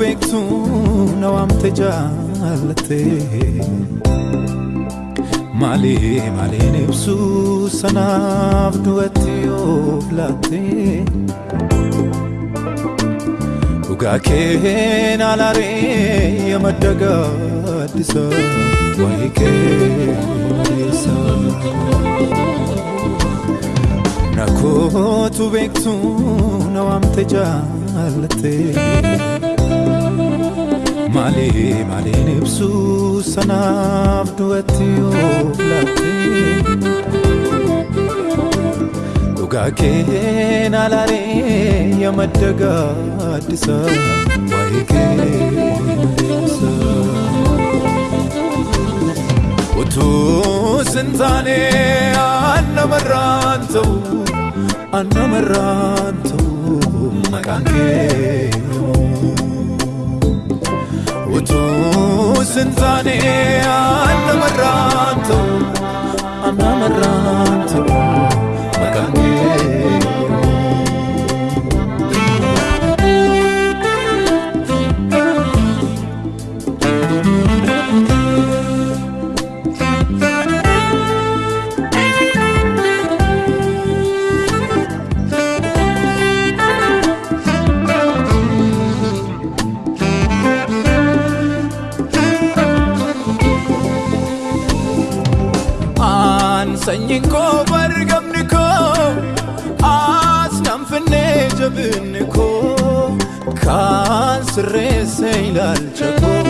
Beektu na waamte jaallatte Maali maaliin ibsu sanaaf du'atti of laatte Dhugaa keen alaaree yamadda gaaddisa waa'ee kee maleessa Nakootu beektu na waamte jaallatte Maali maaliin ibsu sanaaf du'atti of laatte Dhugaa keen alaaree yamadda gaaddisa waa'ee kee maleessa Utuu sintaane annamarraan ta'u annamarraan ta'u maqaan kee Utuu sintaane annamarraan ta'u annamarraan ta'u sirreesse ilaalcha koo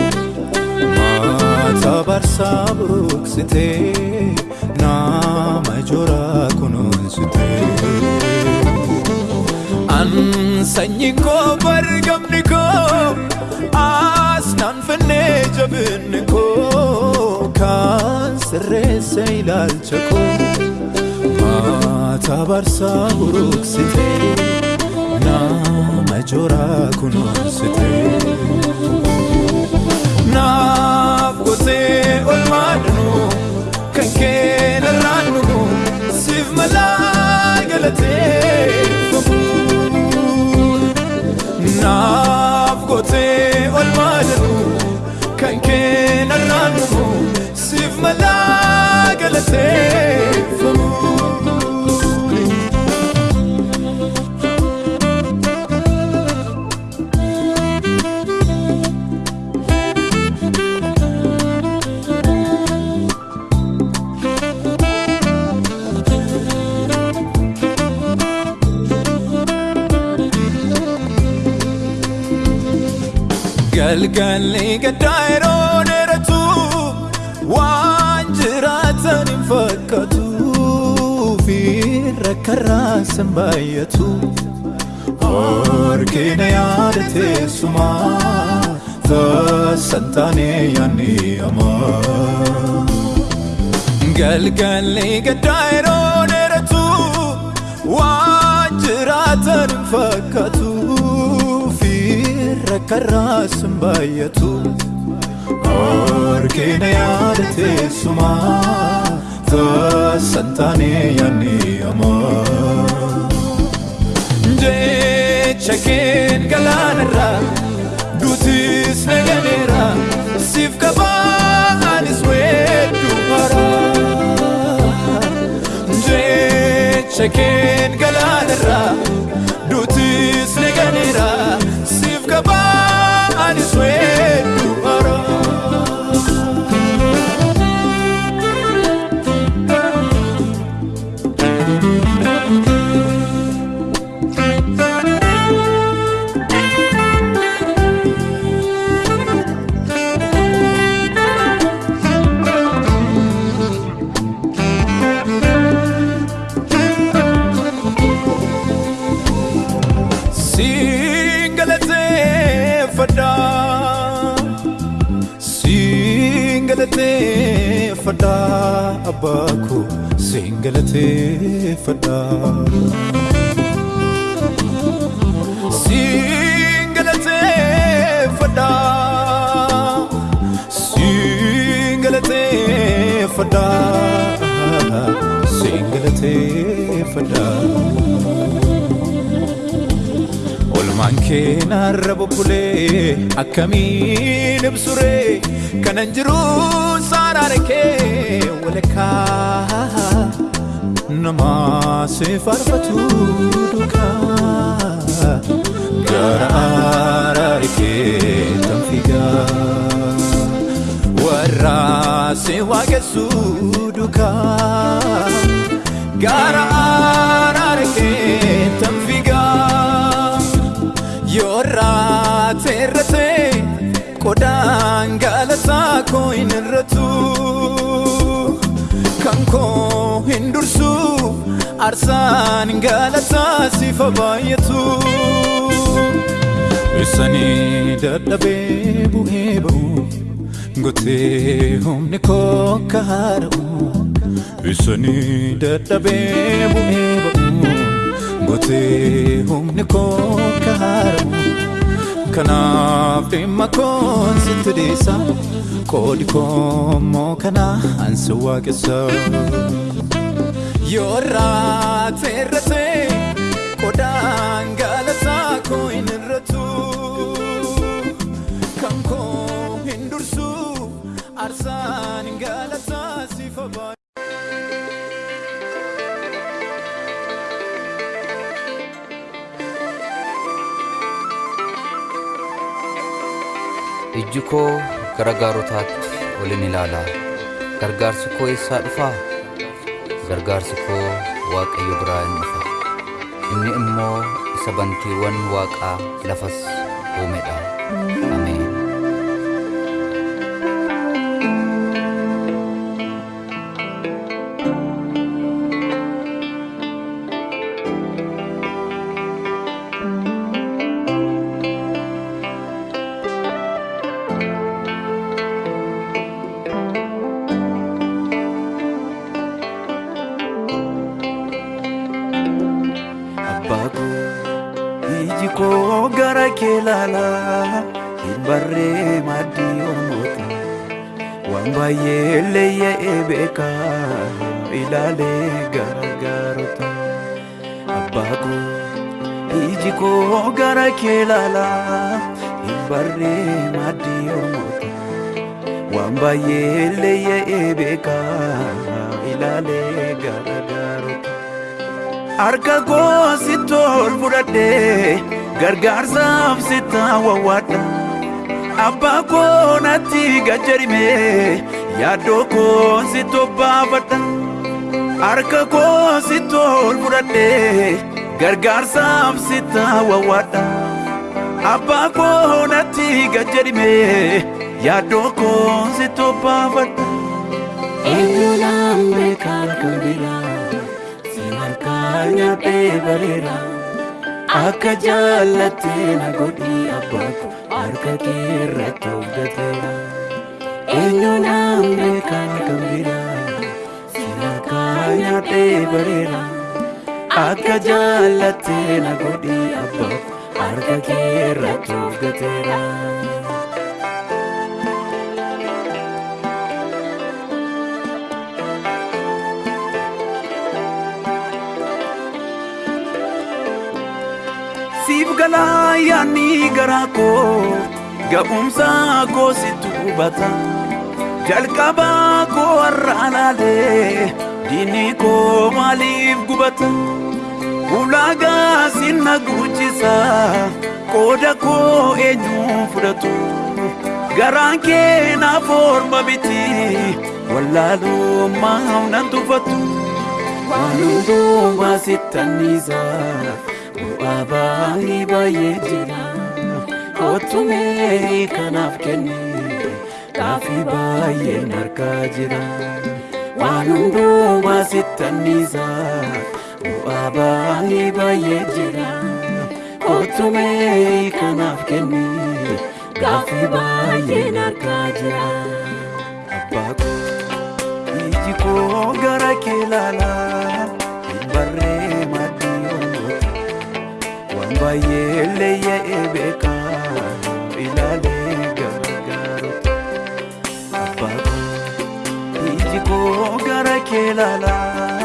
maata barsaa buuksitee nama jooraa kunuunsitee. An sanyiin koo bargamni koo as nan finnee jabinni koo kan sirreesse ilaalcha koo maata barsaa buruuksitee nama jooraa kunuunsitee. Naaf gootee olmaa danuu kan keen irraan dhuguu siif malaa galateeffamu. Naaf gootee olmaa danuu kan keen irraan dhuguu siif malaa galateeffamu. Galgalli gaddaa yeroo dheeratu waan jiraatan hin fakkaatu fi rakkarraa san baay'atu. Harkina yaada teessumaa taasisan taanee yaadni hamaa. Galgalli gaddaa yeroo dheeratu waan jiraatan hin fakkaatu fi rakkarraa san baay'atu. Harkina yaada teessumaa taasisan taanee yaadni hamaa. Jecha keen galaanarraa duutis naganeera siif qabaanis weedduu haraa. Jecha keen galaanarraa siif abbaa koo siin galateeffadha Siin galateeffadha Siin galateeffadha Siin galateeffadha Olmaan keen har'a bubbulee akkamiin ibsuree kanan jiru saaraare kee walakkaa nama si faarfatu duukaa gara araare kee tan figaa warra si waaqessu duukaa gara araare kee tan figaa yoorraa teerrate qodaan hin dursu arsaan galataa sifa baay'atu isanii dadhabee bu'ee ba'u gotee humni koo kaara'u isanii dadhabee bu'ee ba'u gotee humni koo kaara'u kanaaf dhimma koon sitti dhiisa qoodi koo immoo kana ansi waaqessa yoorraa teerrate qodaan galataa koo hin irratu kan koo hin dursu arsaan galataa sifa baay'atu Ijji koo gara gaarotaatti olin ilaala. Gargaarsi koo eessaa dhufaa? Gargaarsi koo Waaqayyo biraa hin dhufa. Inni immoo isa bantiiwwan waaqaa lafas uumedha. Harka koo sitti ol fudhadhee gargaarsaaf sitti wawwaadha abbaa koo natti gajjarime yaaddoo koo sitti obbaafadha harka koo sitti ol fudhadhee gargaarsaaf sitti wawwaadha abbaa koo natti gajjarime yaaddoo koo sitti obbaafadha eenyuudhaan beekaan kan biraa nyaadhee bareera akka jaallattee na godhii abbaako harka kee irratti of gateera eenyuudhaan beekaa kan biraa si harkaa nyaadhee bareera akka jaallattee na godhii abbaako harka kee irratti of galaa yaanni garaa koo ga'umsaa koo sitti hubata jalqabaa koo har'a laalee diinni koo maaliif gubata. Ulaagaa sinna guchisa qooda koo eenyu fudhatu garaan kee naaf orma miti wallaalummaa nan tuffatu waan hundumaa sittanniisaa bu'aa baay'ee jira kottumee kanaaf kenne gaafii baay'een harkaa jira waan hundumaa sittanniisaa bu'aa baay'ee baay'ee jira kottumee kanaaf kenne gaafii baay'een harkaa jira abbaa koo iji koo gara kee laalaa koo gara kee laalaa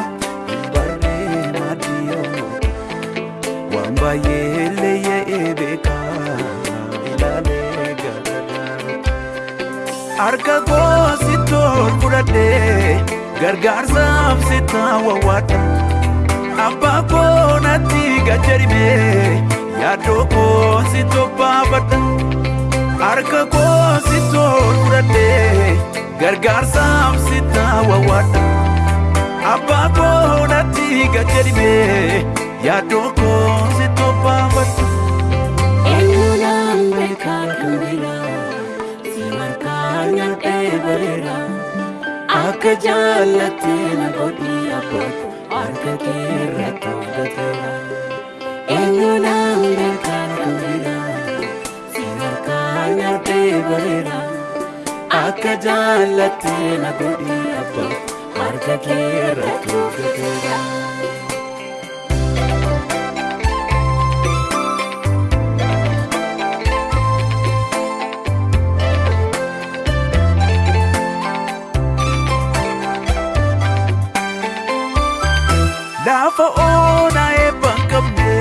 hin barree maaddiyoo waan baay'ee illee ye'ee beekaa ilaalee gaadadhaa harka koo sittoon fudhadhee gargaarsaaf sittaan wawwaadha abbaa koo natti gajjarimee yaaddoo koo sittoo baafadha harka koo sittoon fudhadhee. Gargaarsaaf sittaa wawwaadha abbaa koo natti gajjarimee yaaddoo koo sittoo baafadha. Eenyuudhaan beekaa kan biraa si harkaan nyaadhee bareera akka jaallattee na godhii abbootu harka kee irratti hojjeteera. Eenyuudhaan beekaa kan biraa si harkaan nyaadhee bareera akka jaallattee na godhii abbootu harka kee irratti hojjeteera. Lafa onaa eebban qabne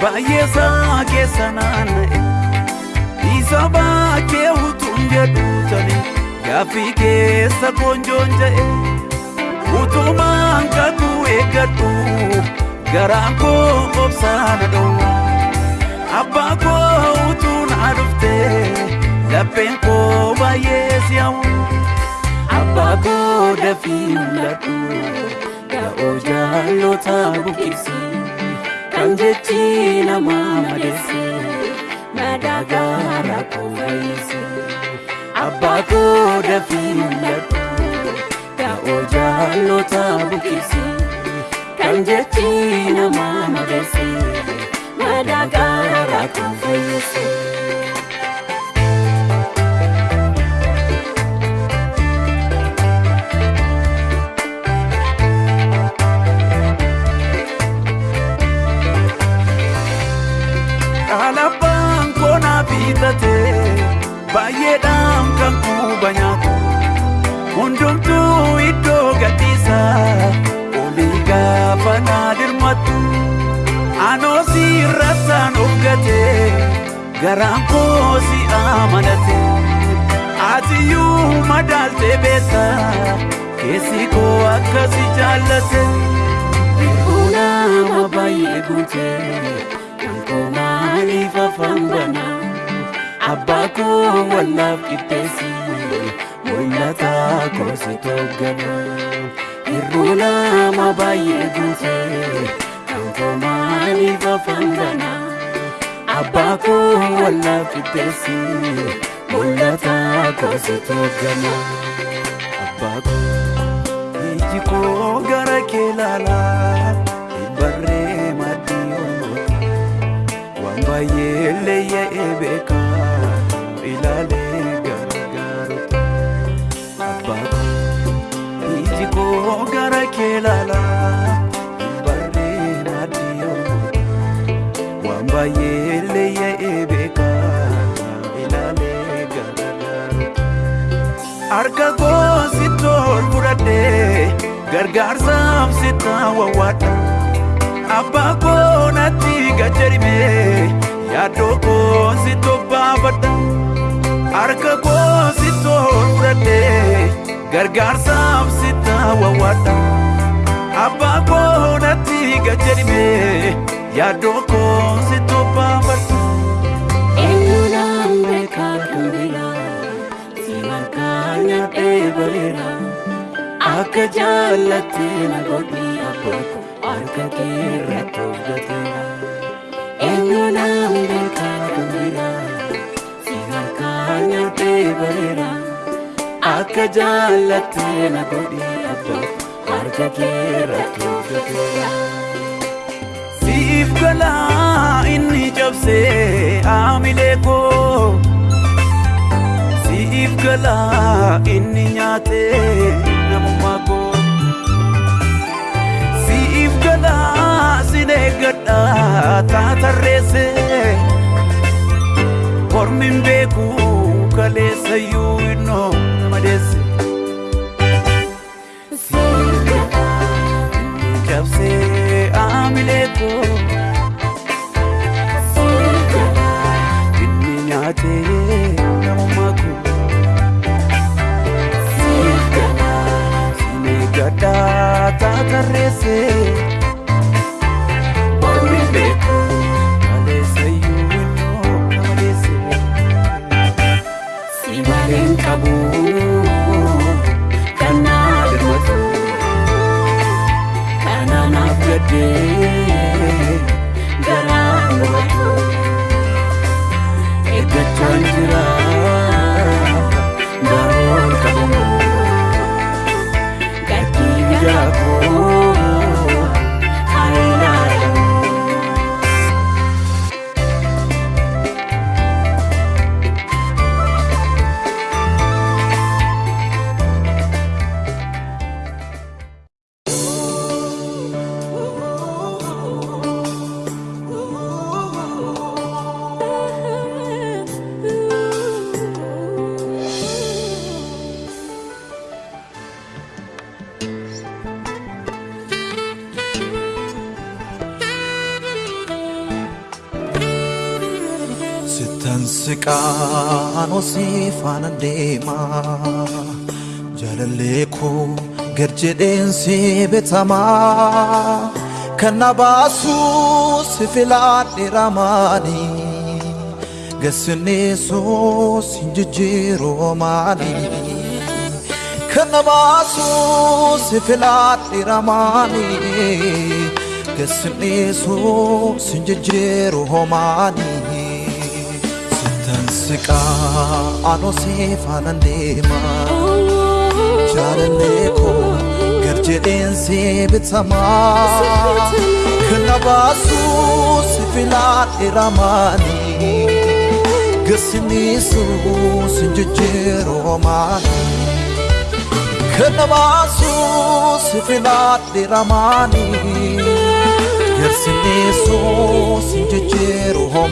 baay'ee isaa keessa naanna'e isa baakee utuun jedhu tani gaaffii keessa koonjoon ja'e utumaan kakuu eeggadhu garaan koo obsaana dhowwa abbaa koo utuu naa dhufte lapheen koo baay'ee si'awu Abbaa koo dafii mul'adhu Yaa'oo jaallota buqqisi Kan jechi namaa madeesse Madaagaa rakkoo fayyise Abbaa koo dafii mul'adhu Yaa'oo jaallota buqqisi Kan jechi namaa madeesse Madaagaa rakkoo fayyise baay'eedhaan kan kuuba nyaatu hundumtuu iddoo gadhiisa olii gaafa naa dirmatu anoo si irrattaan of gate. Garaan koo si amanate atiyyuu madaaltee beekta keessi koo akkasi jaallate Nama baay'ee guutee kan koo maaliif afaan banaa abbaa koo wallaaf qixxeessi mul'ata koo si tooggana hirruu nama baay'ee guutee kan koo maaliif afaan banaa abbaa koo wallaaf qixxeessi mul'ata koo si tooggana. abbaa koo iji koo gara kee laalaa harka koo sittoon fudhadhee gargaarsaaf sittaa wawwaadha abbaa koo natti gajjarimee yaaddoo koo sittoo baafadha harka koo sittoon fudhadhee gargaarsaaf sittaa wawwaadha abbaa koo natti gajjarimee yaaddoo koo sittoo bareera akka jaallattee na godhii abbootu harka kee irratti hojjeteera. Eenyuudhaan beekaa kan biraa si harkaan nyaadhee bareera akka jaallattee na godhii abbootu harka kee irratti hojjeteera. Siif galaa inni cabsee aamilee koo Siif galaa inni nyaatee namummaa koo Siif galaa sin eeggadhaa taatarreessee Kormin beekuu kaleessayyuu innoo nama deesse. Inni cabsee rêver siqaan osii faana deema jaalallee koo gad jedheensi bitamaa kan na baasu si filaadhe ramaani gassinneessuus hin jijjiiroo maali kan na baasu si filaadhe ramaani gassinneessuus hin jijjiiroo siqaa anosii faana deema jaalallee koo gad jedheensi bitamaa kan na baasu si filaadhe ramaani gassinneessuus hin jijjiiroo maali kan na baasu si filaadhe ramaani gassinneessuus hin jijjiiroo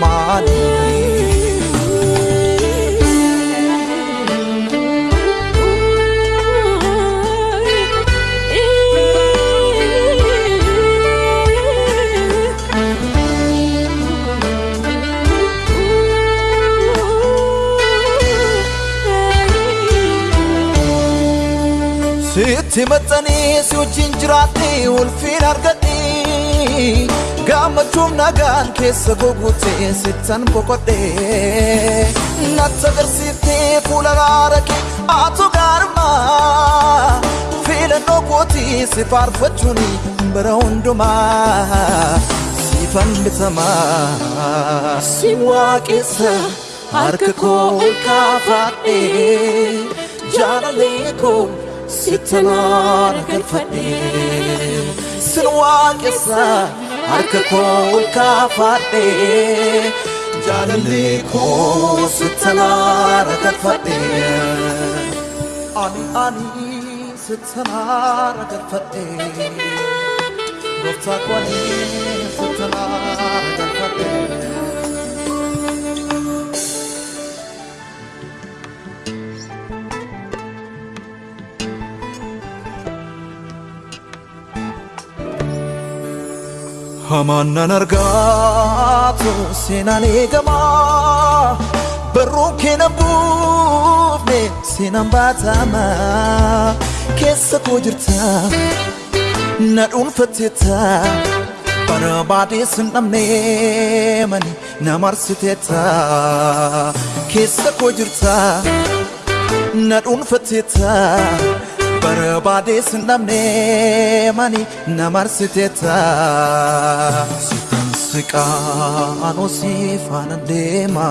sitti maxxanii si wajjin jiraadhe ulfiin argadhe gammachuun nagaan keessa gogutee sittan boqodhe natti agarsiiftee fuula raara kee atu gaarmaa filannoo kootii si faarfachuun bara hundumaa siifan bitamaa si waaqessa harka koo ol kaafadhe jaalalee koo sittanaara galfadhe sin waaqessa harka koo ol kaafadhe jaalallee koo sittanaara galfadhe ani ani sittanaara galfadhe gooftaa koo ani hamaan nan argaatu seenaan eegamaa barruun keena buufne seenaan baatama keessa koo jirta na dhuunfatteetta barbaadee sin dhabne mani na marsiteetta keessa koo jirta na dhuunfatteetta barbaadee sin dhabne mani na marsiteetta sitan siqaan osii faana deema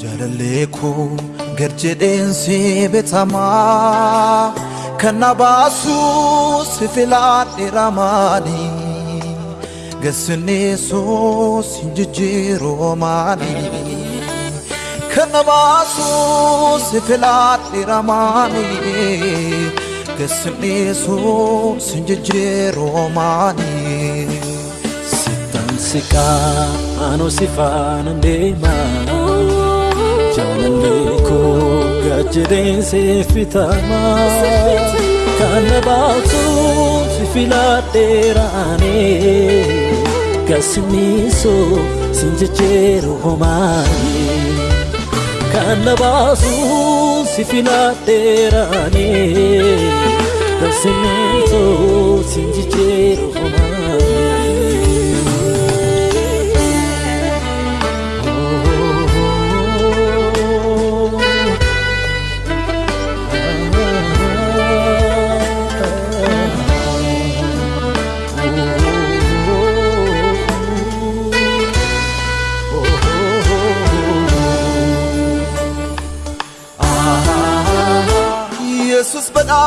jaalallee koo gad jedheensi bitamaa kan na baasu si filaadhe ramaani gassinneessuus hin jijjiiroo maali kan na baasu si filaadhe ramaani gassinneessuus hin jijjiiroo maali Sittan siqaa anoo si faana deema jaalallee koo gad jedheensi fitamaa kan na baasu si filadheeraanii gassinniisoo sin jejjeeru homaanii kan na baasu si filadheeraanii gassinniisoo sin jejjeeru Yesus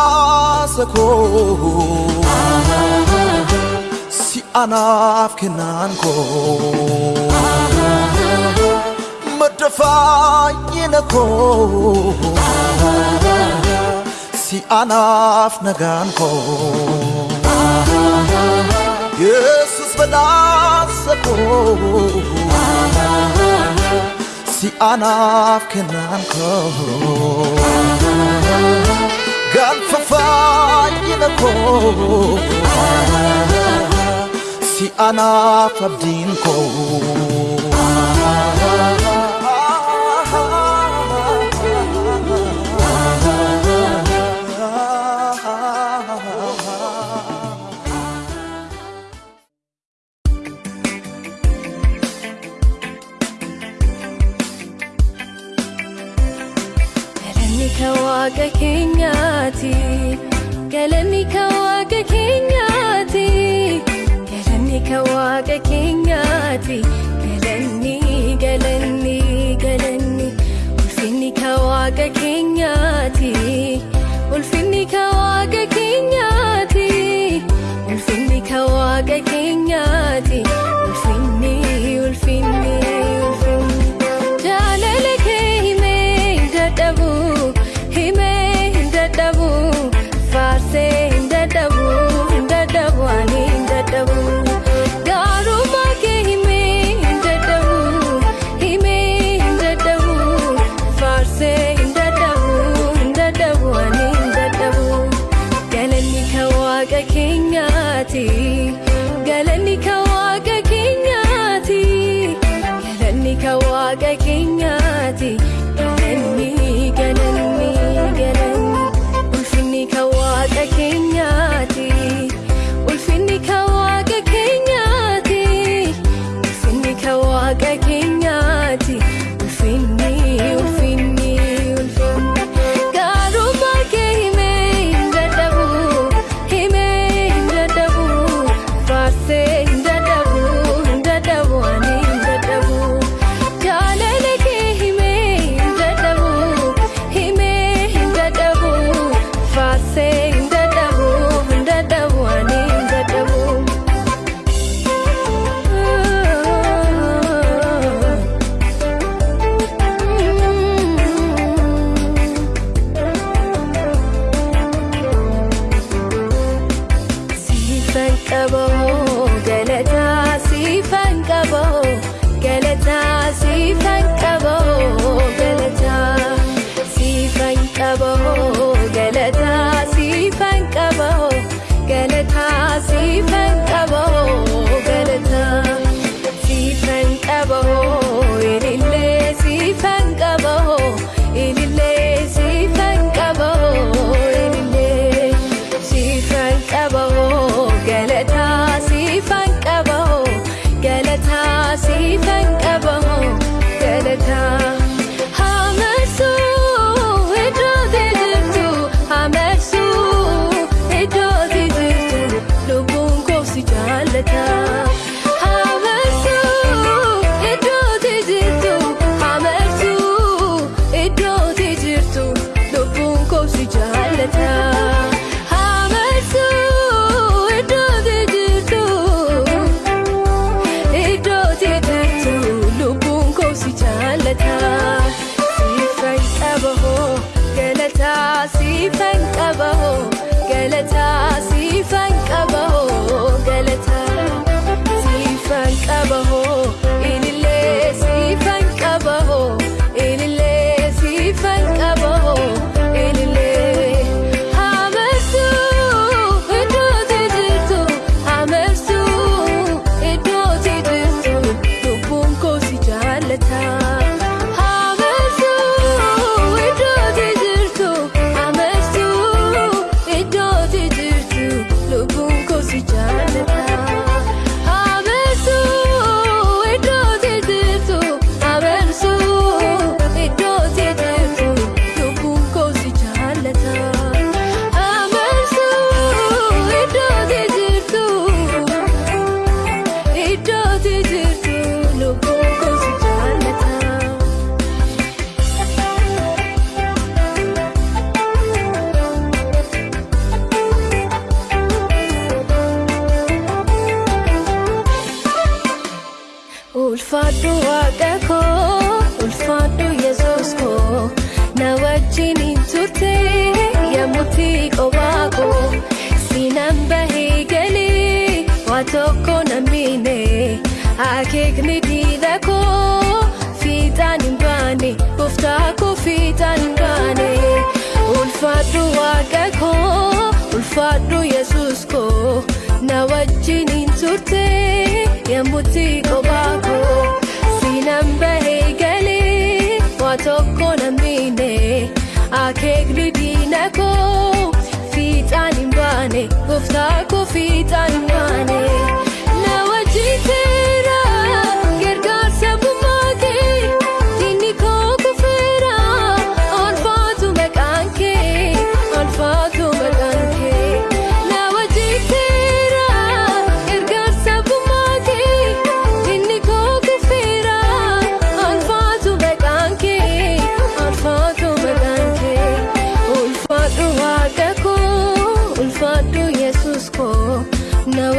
badhaasa koo si anaaf kennaan koo madda fayyina koo si anaaf nagaan koo Yesus badhaasa koo si anaaf kennaan koo Galfa fayyina koo si anaaf abdiin koo waaqa keenyaati. Galanni kan waaqa keenyaati. Galanni kan waaqa keenyaati. Galanni galanni galanni ulfinni kan waaqa keenyaati.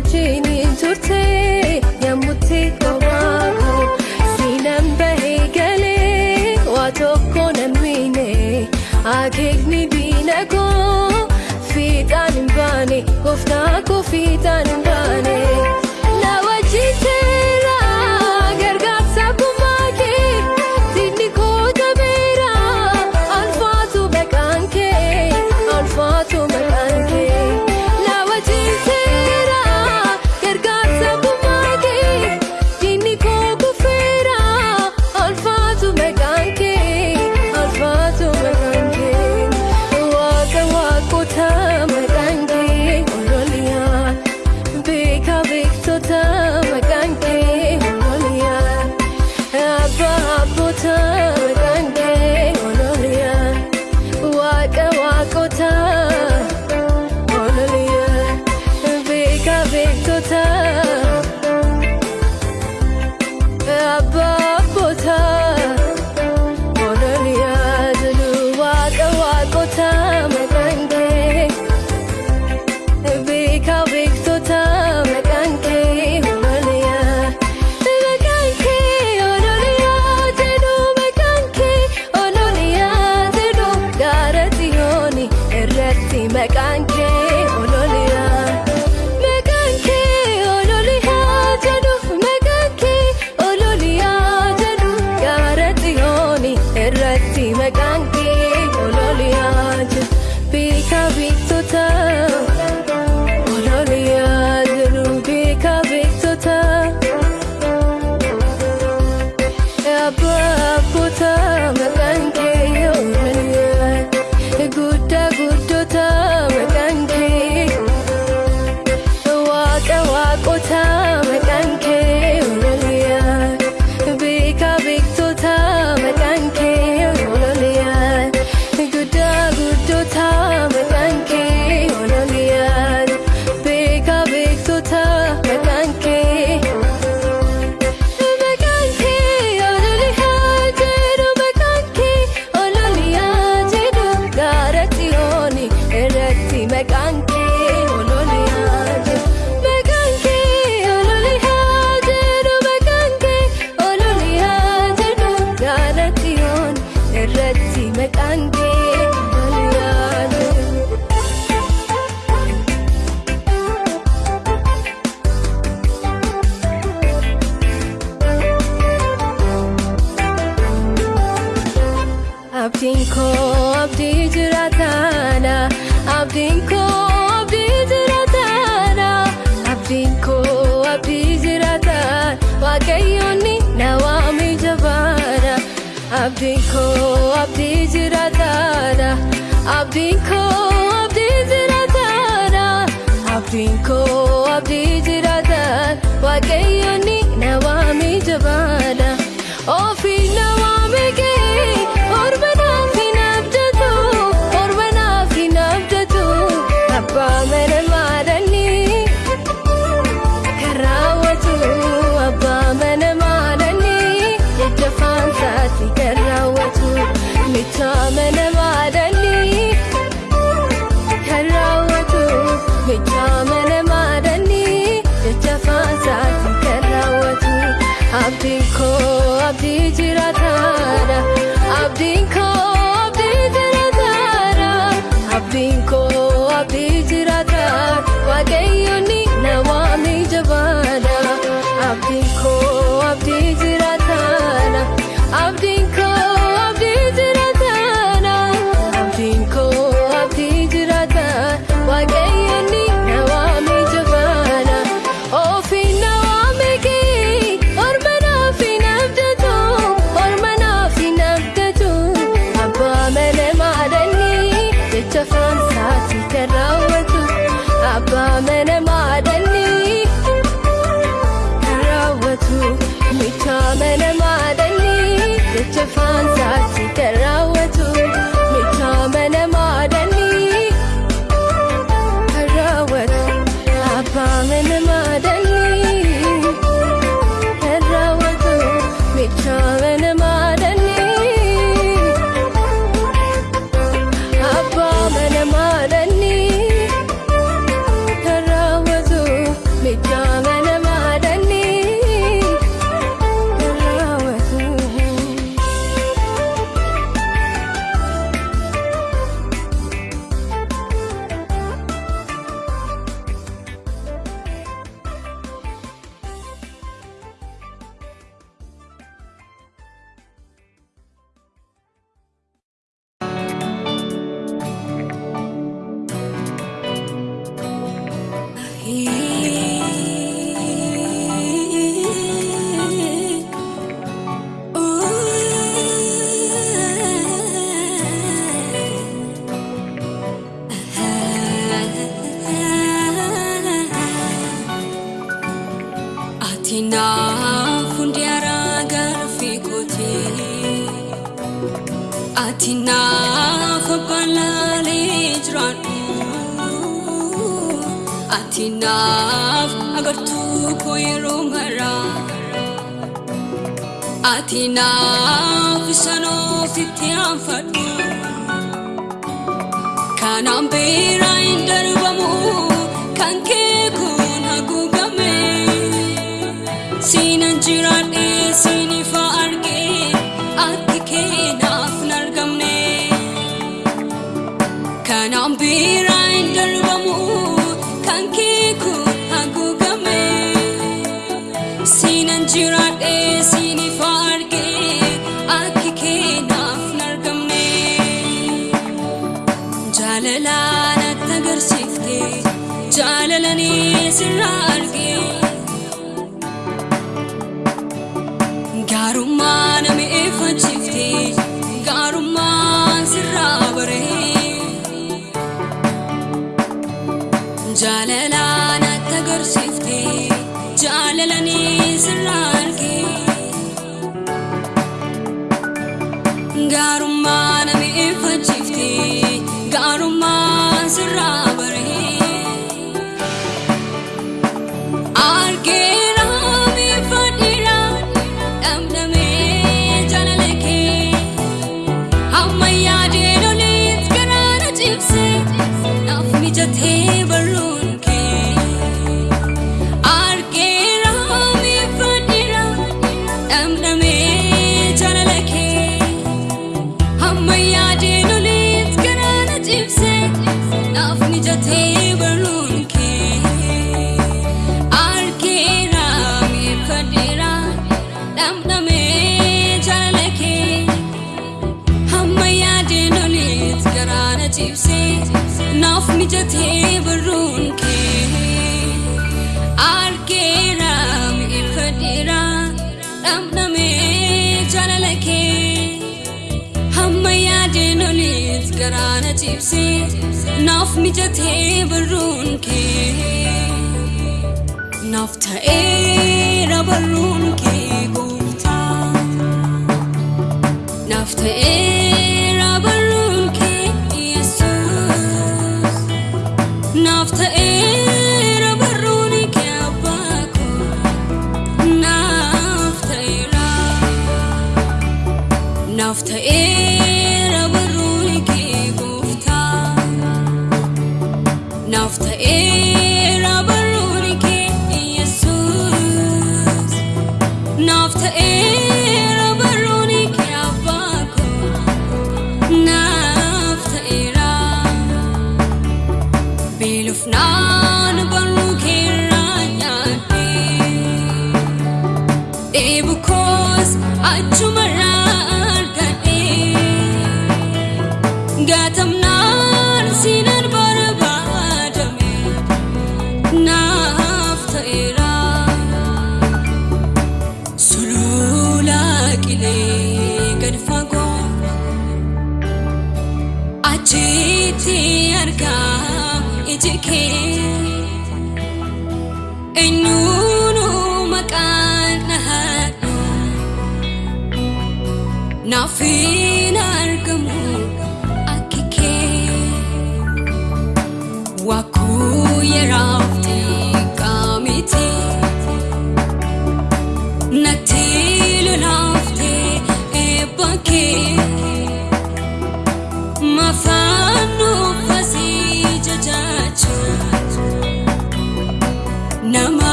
wajjini turte yammutti kophaa siinaan bahee galee waa tokko namine akeekni diina koo fiixaan hin baane gooftaa koo fiixaan. haati naaf isan ofitti aanfadhu kanaan beeraa hin darbamu kan kee kun haguugame siinan jiraadhee siinifaa. jaalalanii sirraa argee. garaana ciibsee naaf mijatee barruun kee naaf ta'eera barruun kee gooftaa naaf ta'ee. tokkos achumarraa argadhe gaatamnaan sinaan barbaadame naaf ta'eera sulula qilee gad fagoo achitti argaa iji kee. ulfina argamu akka kee waa kuu yeroo.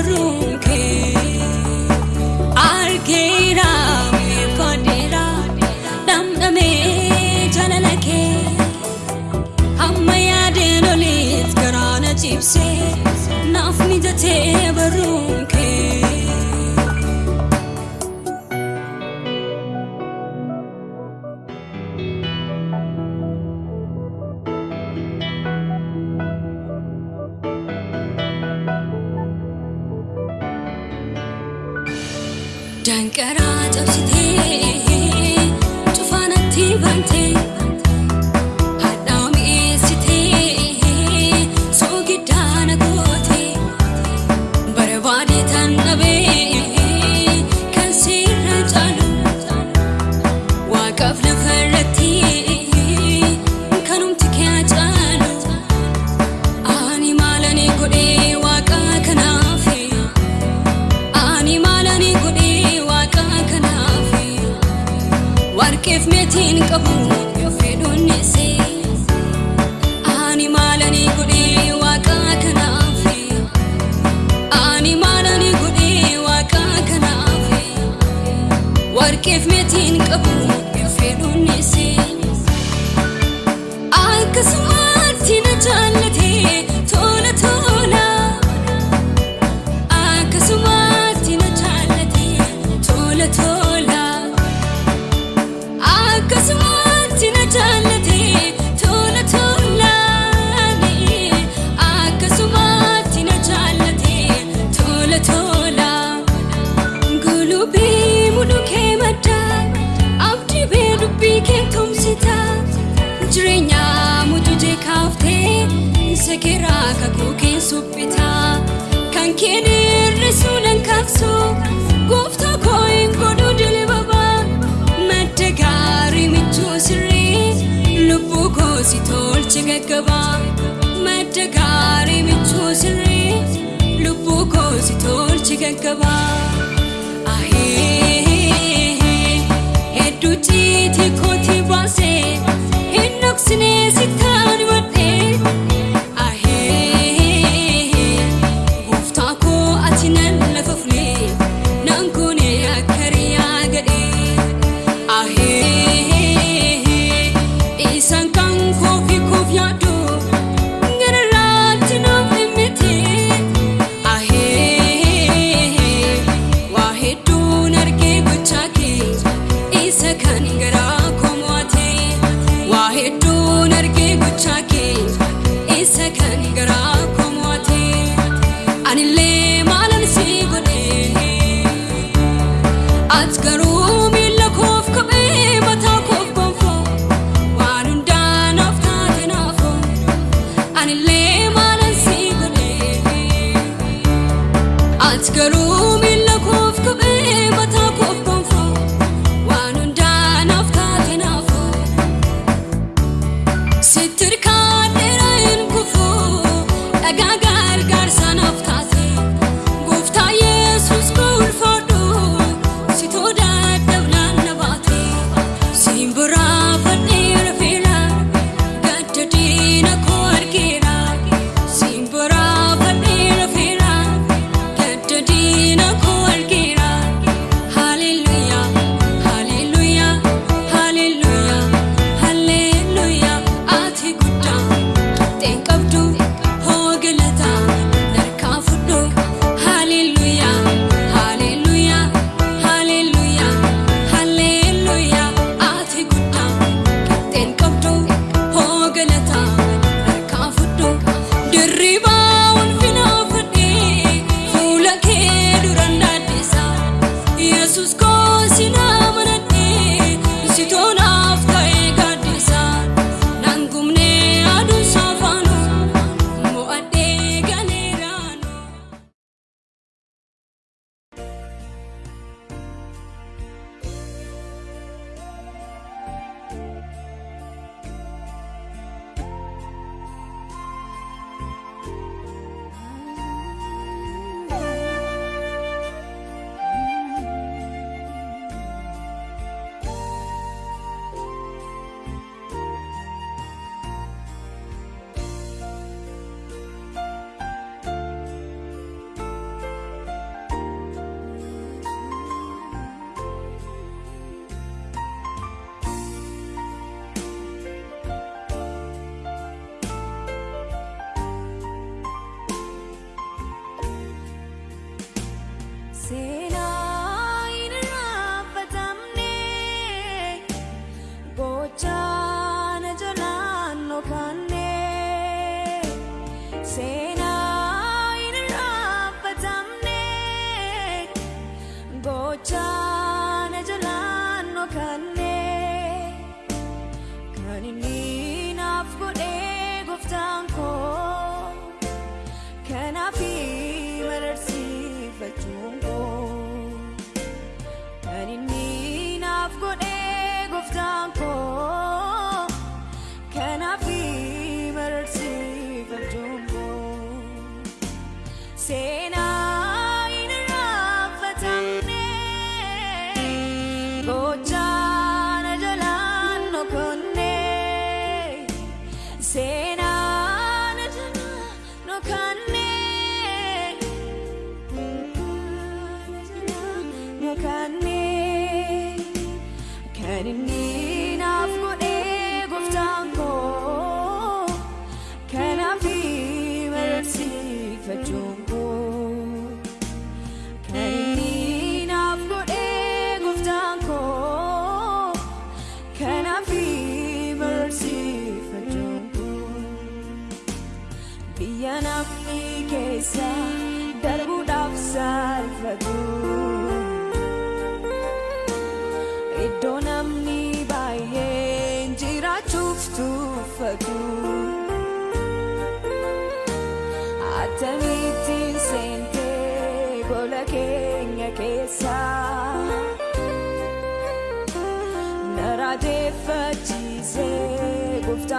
baru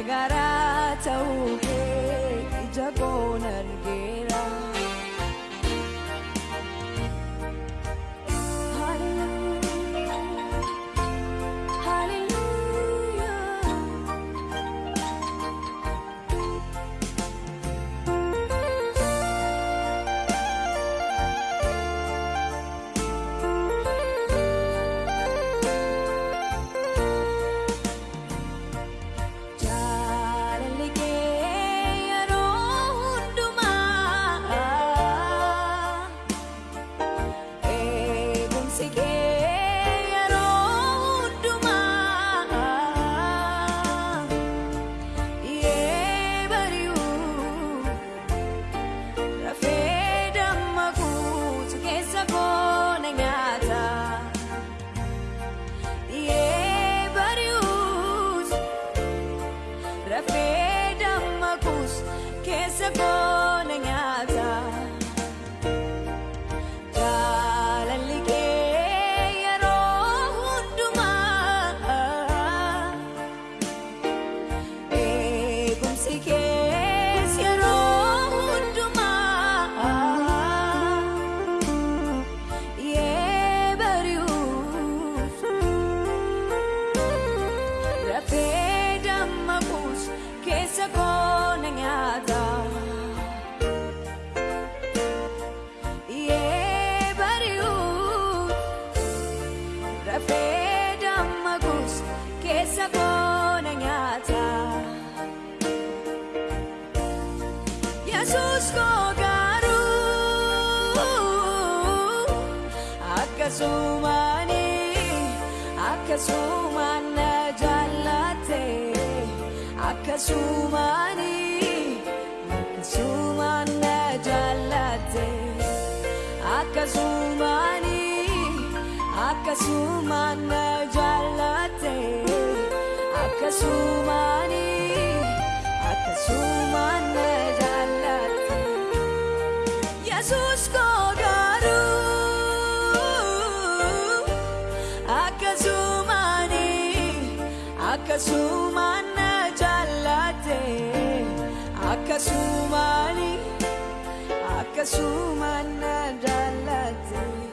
gargaaraa ta'uu kee ija goonan. akkasumaan na jaallatte akkasumaan akkasumaan na jaallatte akkasumaan akkasumaan na jaallatte akkasumaan akkasumaan na jaallatte. Akkasumaan na jaallatee akkasumaan akkasumaan na jaallatee.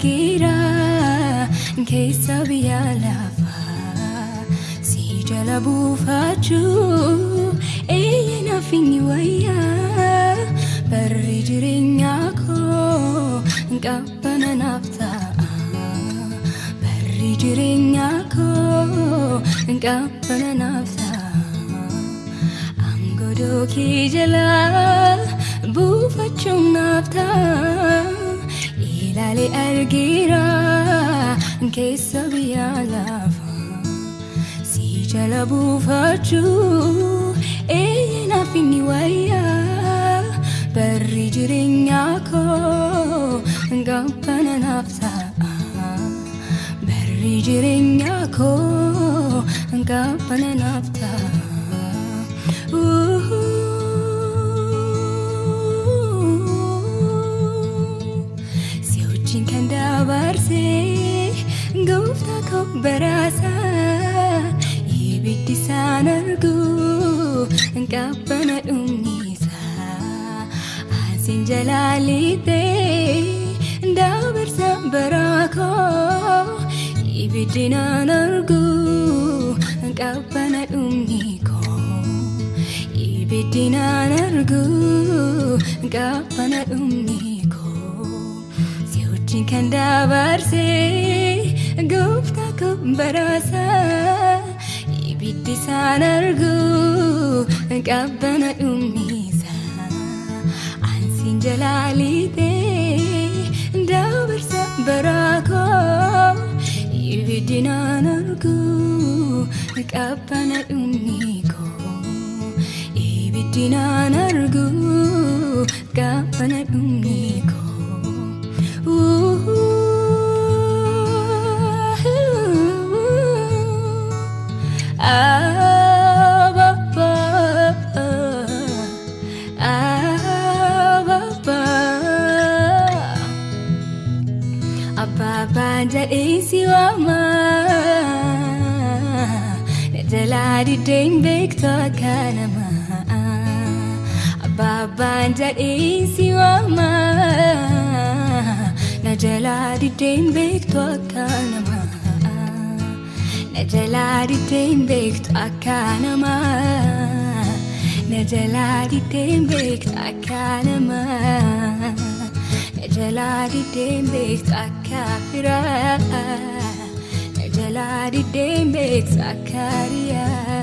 Argeera keessa biyya lafaa si jala buufachuu eeyya nafinni wayyaa barri jireenyaa koo qabbana naaf ta'a barri jireenyaa koo qabbana naaf ta'a aangodoo kee jala buufachuun naaf ta'a ilaale argeera keessa biyya lafaa si jala buufachuu eeyya nafinni wayyaa barri jireenyaa koo qabbana naaf ta'a barri jireenyaa koo qabbana naaf ta'a. Baraasaa ibiddi isaan argu qabbana dhumnisaa asiin jalaalitee dabarsa baraa koo ibiddi naan argu qabbana dhumni koo ibiddi naan argu qabbana dhumni koo si wajjin kan dabarsee gooftaa koo baraasaa ibiddi isaan argu qabbana dhumnisaa ansiin jalaalitee dabarsa baraa koo ibiddi naan argu qabbana dhumni koo ibiddi naan argu qabbana dhumni koo. Abbaan jedhee si waama na jalaa diddeen beektu akka namaa Abbaan jedhee si waama na jalaa diddeen beektu akka namaa na jalaa diddeen beektu akka namaa na jalaa diddeen beektu akka namaa na jalaa diddeen beektu akka firaa na jalaa diddeen beektu akka riyaa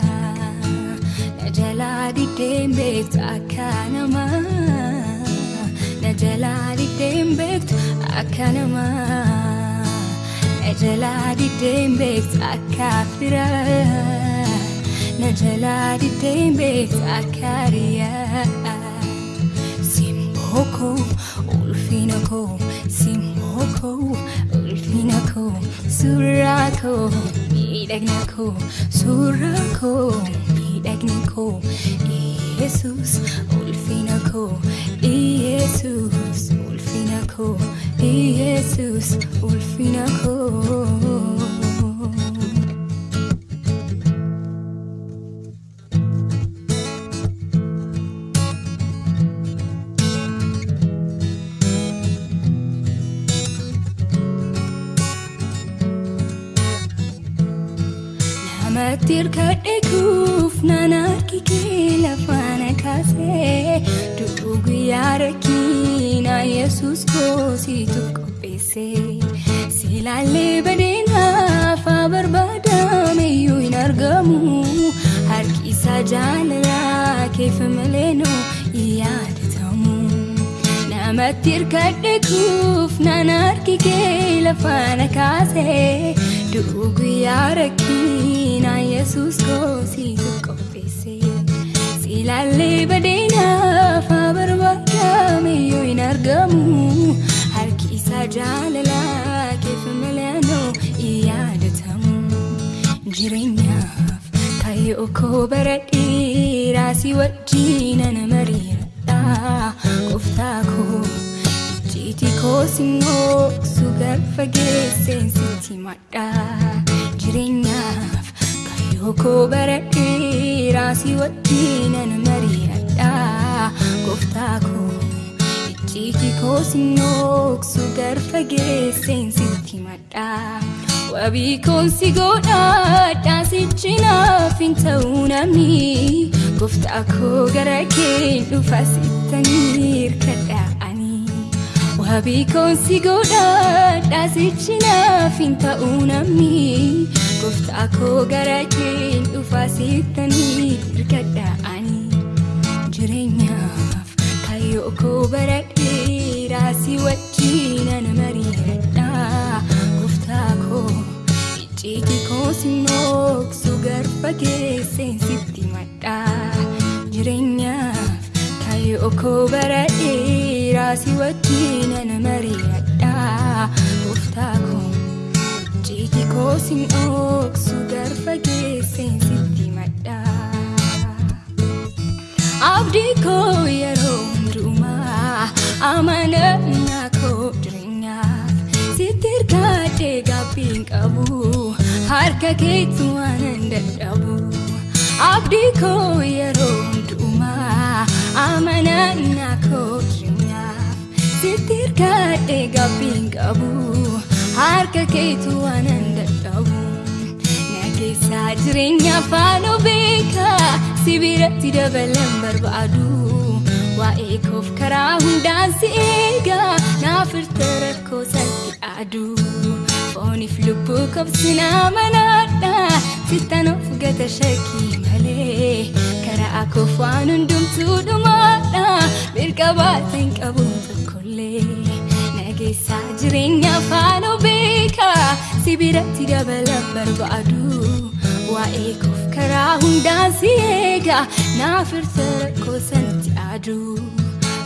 na jalaa diddeen beektu akka namaa na jalaa diddeen beektu akka namaa na jalaa diddeen beektu akka firaa na jalaa diddeen beektu akka riyaa simboo koo ulfina koo simboo koo ulfina koo suuraa koo miidhagina koo suuraa koo miidhagina koo Yesus. ulfina koo ulfina koo Yesus ulfina koo namatti hirkadhe kuuf kee lafaana kaasee du'uu guyyaa rakkiina yesus koosiitu qopheesse si ilaallee badeenaaf haa barbaadame iyyuu hin argamu harki isaa jaalalaa keef malee noo hin yaadatamu namatti hirkadhe kuuf naan harki kee lafaana kaasee du'uu guyyaa rakkiina yesus koosiitu qopheesse ilaallee badeenaaf haa barbaadame iyyuu hin argamu harki isaa jaalalaa keef malee noo hin yaadatamu jireenyaaf kayyoo koo bara dheeraa si wajjinan mariiradha gooftaa koo icciitii koo simmoo sugar fageesseen sitti madha jireenyaaf kayyoo koo bara dheeraa si wajjinan mariiradha gooftaa koo icciitii koo sinnooksu garfa geesseen sitti madhaa wabii koon si godhaadhaa sichi naaf hin ta'uu namni gooftaa koo gara keen dhufa sittanii hirkadhaa'anii wabii koon si godhaadhaa sichi naaf hin ta'uu namni gooftaa koo gara keen dhufa sittanii hirkadhaa'anii jireenyaaf kayyoo koo bara dheeraa si wajjinan mari'adha gooftaa koo icciitii koo sinnooksu garfa geesseen sitti madha jireenyaaf kayyoo koo bara dheeraa si wajjinan mari'adha gooftaa icciitii koo sinnooksu garfa geesseen sitti madha. abdii koo yeroo hundumaa amanannaa koo jireenyaaf sitti hirkaadhee gaabbiin qabu harka keetti waanan dadhabu abdii koo yeroo hundumaa amanannaa koo jireenyaaf sitti hirkaadhee gaabbiin qabu harka keetti waanan dadhabu nageessaa jireenya faanoo beekaa si biratti dabalan barbaadu waa'ee koof karaa hundaan si eegaa naaf irta rakkoo salphi aadu fooniif lubbuu kobsinaa manaadha sittan of gata shakkii malee karaa koof waan hundumtuu dhumaadha mirga baatan qabu tokkollee nageessaa jireenya faanoo beekaa si biratti dabalan barbaadu waa'ee koof karaa hundaan si eegaa naaf irta rakkoo sanatti aadu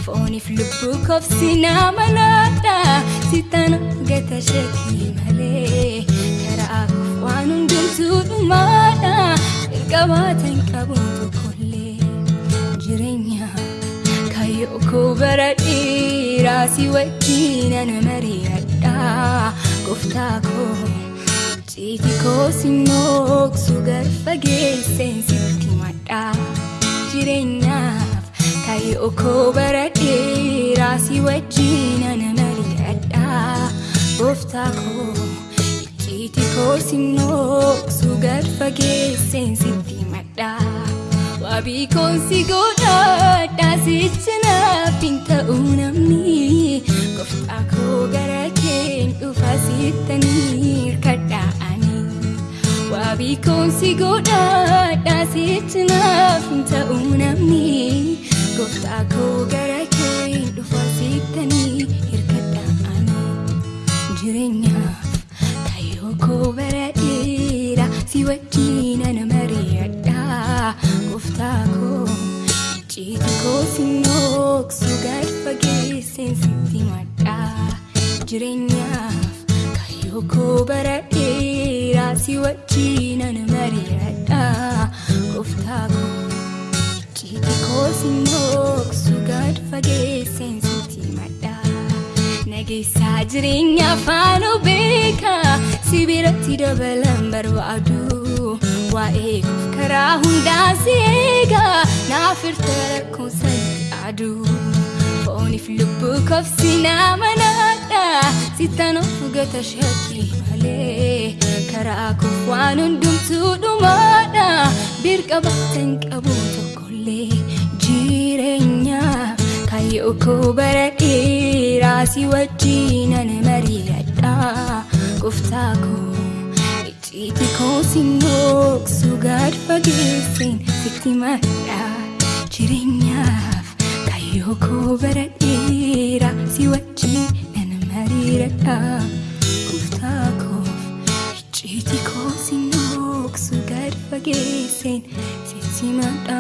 fooniif lubbuu kobsinaa manaadha sittan gata shakkii malee karaa koof waan hundumtuu dhumaadha erga baatan qabuun tokkollee kayyoo koo bara dheeraa si wajjinan mari'adha gooftaa koo icciitii koo sinnooksu garfa geesseen sitti madha jireenyaaf kayyoo koo bara dheeraa si wajjinan mari'adha gooftaa koo icciitii koo sinnooksu garfa geesseen sitti madha wabii koon si godhaadha sichi naaf hin ta'uu namni gooftaa koo gara keen dhufa sittanii hirkadhaa'anii wabii koon si godhaadha sichi naaf hin ta'uu namni gooftaa koo gara keen dhufa sittanii hirkadhaa'anii jireenyaaf kayyoo koo bara dheeraa si wajjinan jireenyaaf kayyoo koo bara dheeraa si wajjinan mari'adha. Gooftaa koo icciitii koo sinnooksu garfa geesseen sitti madha nageessaa jireenya faanoo beekaa si biratti dabalan barbaadu. Waa'ee karaa hundaan si eegaa naaf irta rakkoo sanatti aadu fooniif lubbuu kobsinaa manaadha sittan of gata shakkii malee karaa koof waan hundumtuu dhumaadha birqa baatan qabu tokkollee jireenyaaf kayyoo koo bara dheeraa si wajjinan mari'adha gooftaa koo icciitii koo sinnooksu gadfa geesseen sitti madha jireenyaaf kayyoo koo bara dheeraa si wajjinan mari'adha gooftaa koo icciitii koo sinnooksu gadfa geesseen sitti madha